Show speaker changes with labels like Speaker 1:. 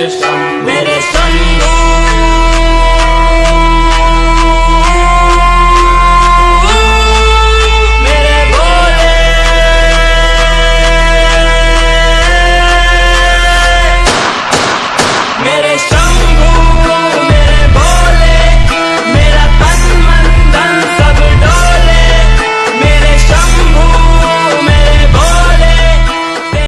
Speaker 1: just